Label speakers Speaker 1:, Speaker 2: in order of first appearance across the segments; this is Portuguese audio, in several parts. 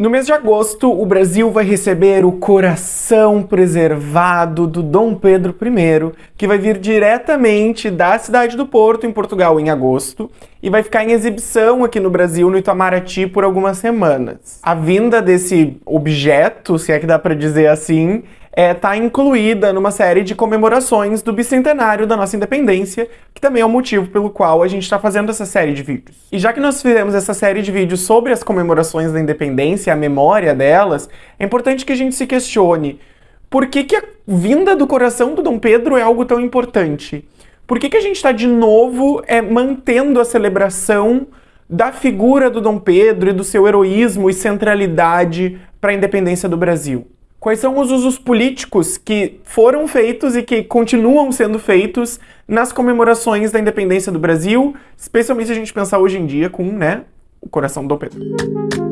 Speaker 1: No mês de agosto, o Brasil vai receber o coração preservado do Dom Pedro I, que vai vir diretamente da cidade do Porto, em Portugal, em agosto, e vai ficar em exibição aqui no Brasil, no Itamaraty, por algumas semanas. A vinda desse objeto, se é que dá para dizer assim, está é, tá incluída numa série de comemorações do bicentenário da nossa independência, que também é o motivo pelo qual a gente está fazendo essa série de vídeos. E já que nós fizemos essa série de vídeos sobre as comemorações da independência, a memória delas, é importante que a gente se questione por que, que a vinda do coração do Dom Pedro é algo tão importante? Por que, que a gente está de novo é, mantendo a celebração da figura do Dom Pedro e do seu heroísmo e centralidade para a independência do Brasil? Quais são os usos políticos que foram feitos e que continuam sendo feitos nas comemorações da independência do Brasil, especialmente se a gente pensar hoje em dia com né, o coração do Pedro.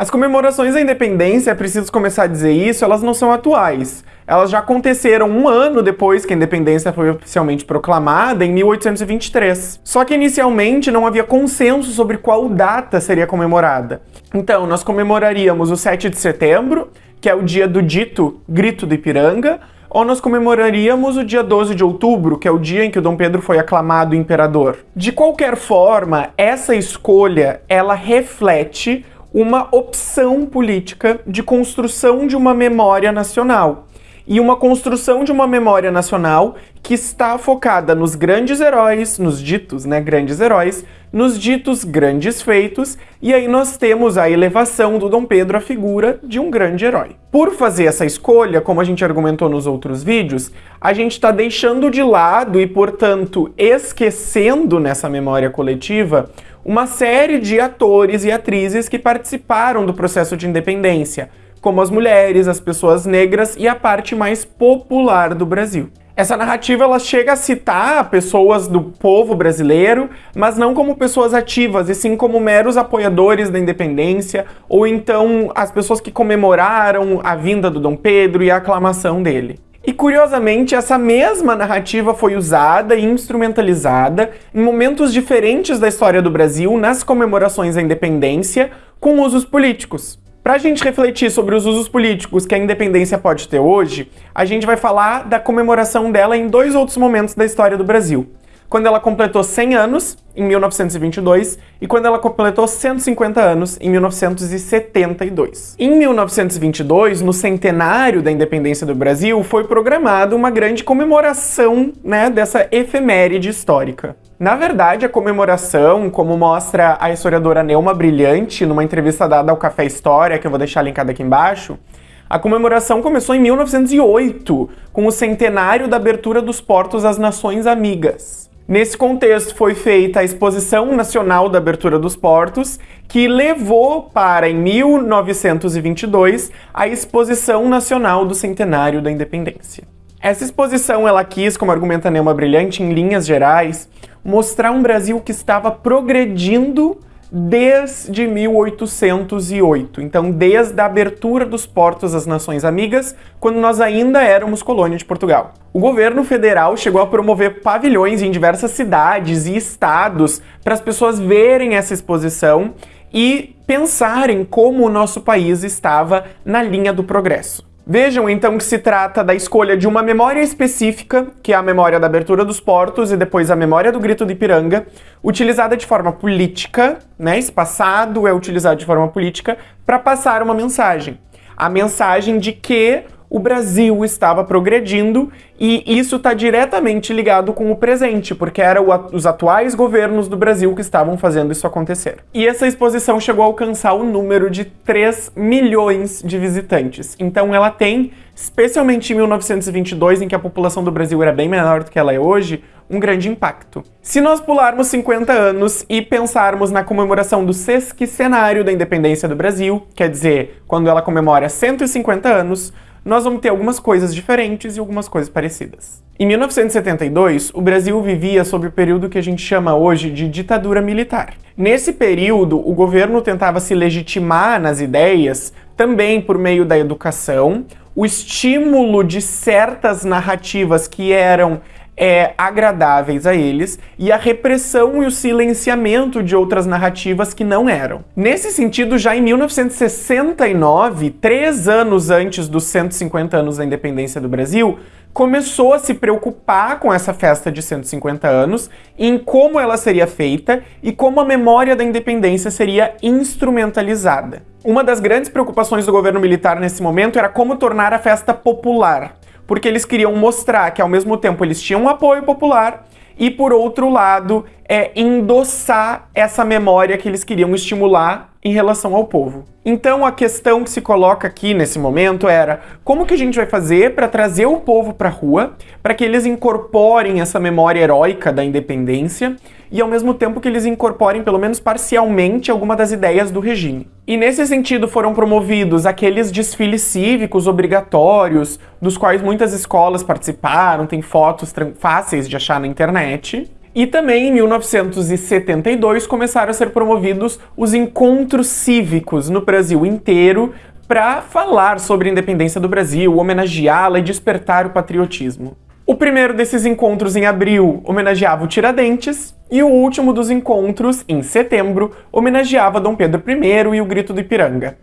Speaker 1: As comemorações da independência, é preciso começar a dizer isso, elas não são atuais. Elas já aconteceram um ano depois que a independência foi oficialmente proclamada, em 1823. Só que inicialmente não havia consenso sobre qual data seria comemorada. Então, nós comemoraríamos o 7 de setembro, que é o dia do dito Grito do Ipiranga, ou nós comemoraríamos o dia 12 de outubro, que é o dia em que o Dom Pedro foi aclamado imperador. De qualquer forma, essa escolha, ela reflete uma opção política de construção de uma memória nacional. E uma construção de uma memória nacional que está focada nos grandes heróis, nos ditos né, grandes heróis, nos ditos grandes feitos, e aí nós temos a elevação do Dom Pedro à figura de um grande herói. Por fazer essa escolha, como a gente argumentou nos outros vídeos, a gente está deixando de lado e, portanto, esquecendo nessa memória coletiva uma série de atores e atrizes que participaram do processo de independência, como as mulheres, as pessoas negras e a parte mais popular do Brasil. Essa narrativa ela chega a citar pessoas do povo brasileiro, mas não como pessoas ativas, e sim como meros apoiadores da independência, ou então as pessoas que comemoraram a vinda do Dom Pedro e a aclamação dele. E curiosamente, essa mesma narrativa foi usada e instrumentalizada em momentos diferentes da história do Brasil nas comemorações da independência com usos políticos. Para a gente refletir sobre os usos políticos que a independência pode ter hoje, a gente vai falar da comemoração dela em dois outros momentos da história do Brasil quando ela completou 100 anos, em 1922, e quando ela completou 150 anos, em 1972. Em 1922, no centenário da independência do Brasil, foi programada uma grande comemoração né, dessa efeméride histórica. Na verdade, a comemoração, como mostra a historiadora Neuma Brilhante numa entrevista dada ao Café História, que eu vou deixar linkada aqui embaixo, a comemoração começou em 1908, com o centenário da abertura dos portos às Nações Amigas. Nesse contexto foi feita a Exposição Nacional da Abertura dos Portos, que levou para, em 1922, a Exposição Nacional do Centenário da Independência. Essa exposição ela quis, como argumenta Neuma Brilhante, em linhas gerais, mostrar um Brasil que estava progredindo desde 1808. Então, desde a abertura dos portos às nações amigas, quando nós ainda éramos colônia de Portugal. O governo federal chegou a promover pavilhões em diversas cidades e estados para as pessoas verem essa exposição e pensarem como o nosso país estava na linha do progresso. Vejam então que se trata da escolha de uma memória específica, que é a memória da abertura dos portos e depois a memória do grito de Ipiranga, utilizada de forma política, né? Esse passado é utilizado de forma política para passar uma mensagem. A mensagem de que o Brasil estava progredindo e isso está diretamente ligado com o presente, porque eram os atuais governos do Brasil que estavam fazendo isso acontecer. E essa exposição chegou a alcançar o número de 3 milhões de visitantes. Então ela tem, especialmente em 1922, em que a população do Brasil era bem menor do que ela é hoje, um grande impacto. Se nós pularmos 50 anos e pensarmos na comemoração do sesquicenário da independência do Brasil, quer dizer, quando ela comemora 150 anos, nós vamos ter algumas coisas diferentes e algumas coisas parecidas. Em 1972, o Brasil vivia sob o período que a gente chama hoje de ditadura militar. Nesse período, o governo tentava se legitimar nas ideias também por meio da educação, o estímulo de certas narrativas que eram é, agradáveis a eles e a repressão e o silenciamento de outras narrativas que não eram. Nesse sentido, já em 1969, três anos antes dos 150 anos da independência do Brasil, começou a se preocupar com essa festa de 150 anos, em como ela seria feita e como a memória da independência seria instrumentalizada. Uma das grandes preocupações do governo militar nesse momento era como tornar a festa popular, porque eles queriam mostrar que ao mesmo tempo eles tinham um apoio popular e por outro lado é endossar essa memória que eles queriam estimular em relação ao povo. Então a questão que se coloca aqui nesse momento era como que a gente vai fazer para trazer o povo para a rua, para que eles incorporem essa memória heróica da independência e ao mesmo tempo que eles incorporem pelo menos parcialmente alguma das ideias do regime. E nesse sentido foram promovidos aqueles desfiles cívicos obrigatórios, dos quais muitas escolas participaram, tem fotos fáceis de achar na internet. E também em 1972 começaram a ser promovidos os encontros cívicos no Brasil inteiro para falar sobre a independência do Brasil, homenageá-la e despertar o patriotismo. O primeiro desses encontros em abril homenageava o Tiradentes, e o último dos encontros, em setembro, homenageava Dom Pedro I e o Grito do Ipiranga.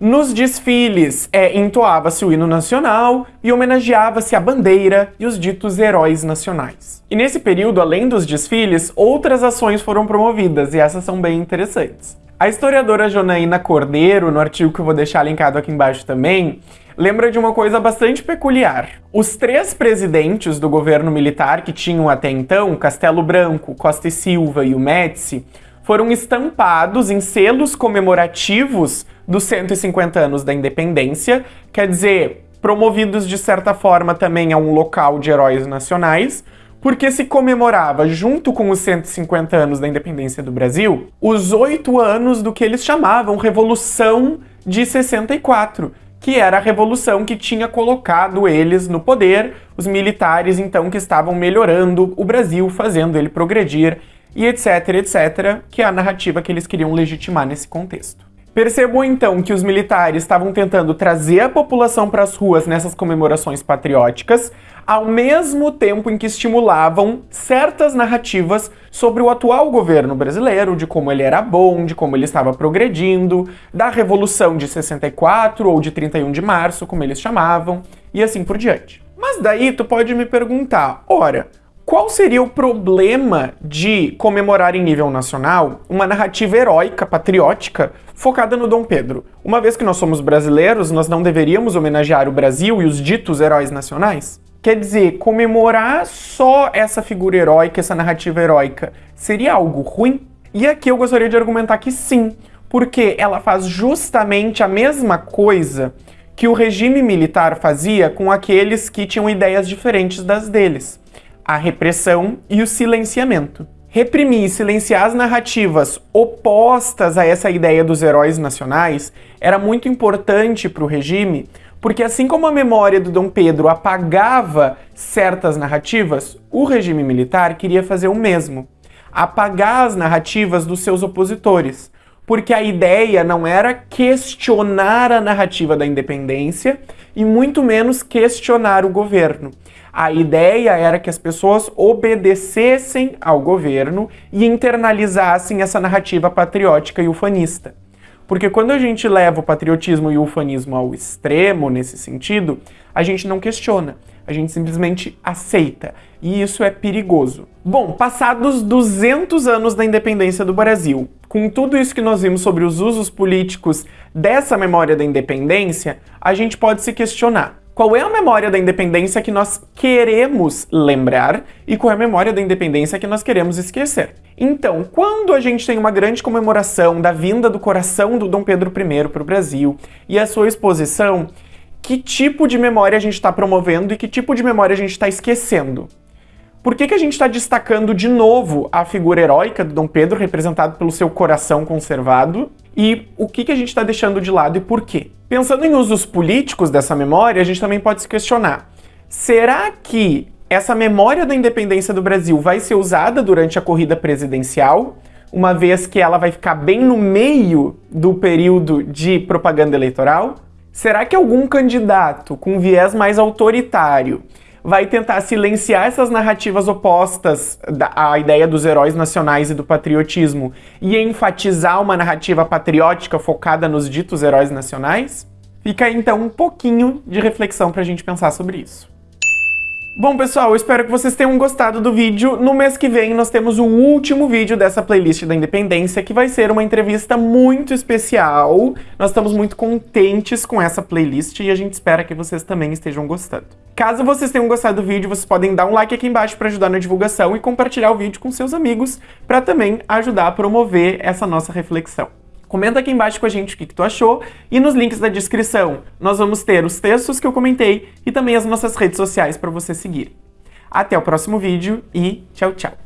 Speaker 1: Nos desfiles, é, entoava-se o hino nacional e homenageava-se a bandeira e os ditos heróis nacionais. E nesse período, além dos desfiles, outras ações foram promovidas, e essas são bem interessantes. A historiadora Jonaína Cordeiro, no artigo que eu vou deixar linkado aqui embaixo também, lembra de uma coisa bastante peculiar. Os três presidentes do governo militar que tinham até então, Castelo Branco, Costa e Silva e o Médici, foram estampados em selos comemorativos dos 150 anos da independência, quer dizer, promovidos de certa forma também a um local de heróis nacionais, porque se comemorava, junto com os 150 anos da independência do Brasil, os oito anos do que eles chamavam Revolução de 64, que era a revolução que tinha colocado eles no poder, os militares então que estavam melhorando o Brasil, fazendo ele progredir e etc, etc, que é a narrativa que eles queriam legitimar nesse contexto. Percebam então que os militares estavam tentando trazer a população para as ruas nessas comemorações patrióticas, ao mesmo tempo em que estimulavam certas narrativas sobre o atual governo brasileiro, de como ele era bom, de como ele estava progredindo, da Revolução de 64 ou de 31 de março, como eles chamavam, e assim por diante. Mas daí tu pode me perguntar, ora, qual seria o problema de comemorar em nível nacional uma narrativa heróica, patriótica, focada no Dom Pedro? Uma vez que nós somos brasileiros, nós não deveríamos homenagear o Brasil e os ditos heróis nacionais? Quer dizer, comemorar só essa figura heróica, essa narrativa heróica, seria algo ruim? E aqui eu gostaria de argumentar que sim, porque ela faz justamente a mesma coisa que o regime militar fazia com aqueles que tinham ideias diferentes das deles a repressão e o silenciamento. Reprimir e silenciar as narrativas opostas a essa ideia dos heróis nacionais era muito importante para o regime, porque assim como a memória do Dom Pedro apagava certas narrativas, o regime militar queria fazer o mesmo, apagar as narrativas dos seus opositores, porque a ideia não era questionar a narrativa da independência e muito menos questionar o governo. A ideia era que as pessoas obedecessem ao governo e internalizassem essa narrativa patriótica e ufanista. Porque quando a gente leva o patriotismo e o ufanismo ao extremo nesse sentido, a gente não questiona, a gente simplesmente aceita. E isso é perigoso. Bom, passados 200 anos da independência do Brasil, com tudo isso que nós vimos sobre os usos políticos dessa memória da independência, a gente pode se questionar. Qual é a memória da independência que nós queremos lembrar e qual é a memória da independência que nós queremos esquecer? Então, quando a gente tem uma grande comemoração da vinda do coração do Dom Pedro I para o Brasil e a sua exposição, que tipo de memória a gente está promovendo e que tipo de memória a gente está esquecendo? Por que, que a gente está destacando de novo a figura heróica do Dom Pedro, representado pelo seu coração conservado, e o que, que a gente está deixando de lado e por quê? Pensando em usos políticos dessa memória, a gente também pode se questionar: será que essa memória da independência do Brasil vai ser usada durante a corrida presidencial, uma vez que ela vai ficar bem no meio do período de propaganda eleitoral? Será que algum candidato com viés mais autoritário vai tentar silenciar essas narrativas opostas à ideia dos heróis nacionais e do patriotismo e enfatizar uma narrativa patriótica focada nos ditos heróis nacionais? Fica aí, então um pouquinho de reflexão para a gente pensar sobre isso. Bom, pessoal, espero que vocês tenham gostado do vídeo. No mês que vem, nós temos o último vídeo dessa playlist da Independência, que vai ser uma entrevista muito especial. Nós estamos muito contentes com essa playlist e a gente espera que vocês também estejam gostando. Caso vocês tenham gostado do vídeo, vocês podem dar um like aqui embaixo para ajudar na divulgação e compartilhar o vídeo com seus amigos para também ajudar a promover essa nossa reflexão. Comenta aqui embaixo com a gente o que, que tu achou e nos links da descrição nós vamos ter os textos que eu comentei e também as nossas redes sociais para você seguir. Até o próximo vídeo e tchau, tchau!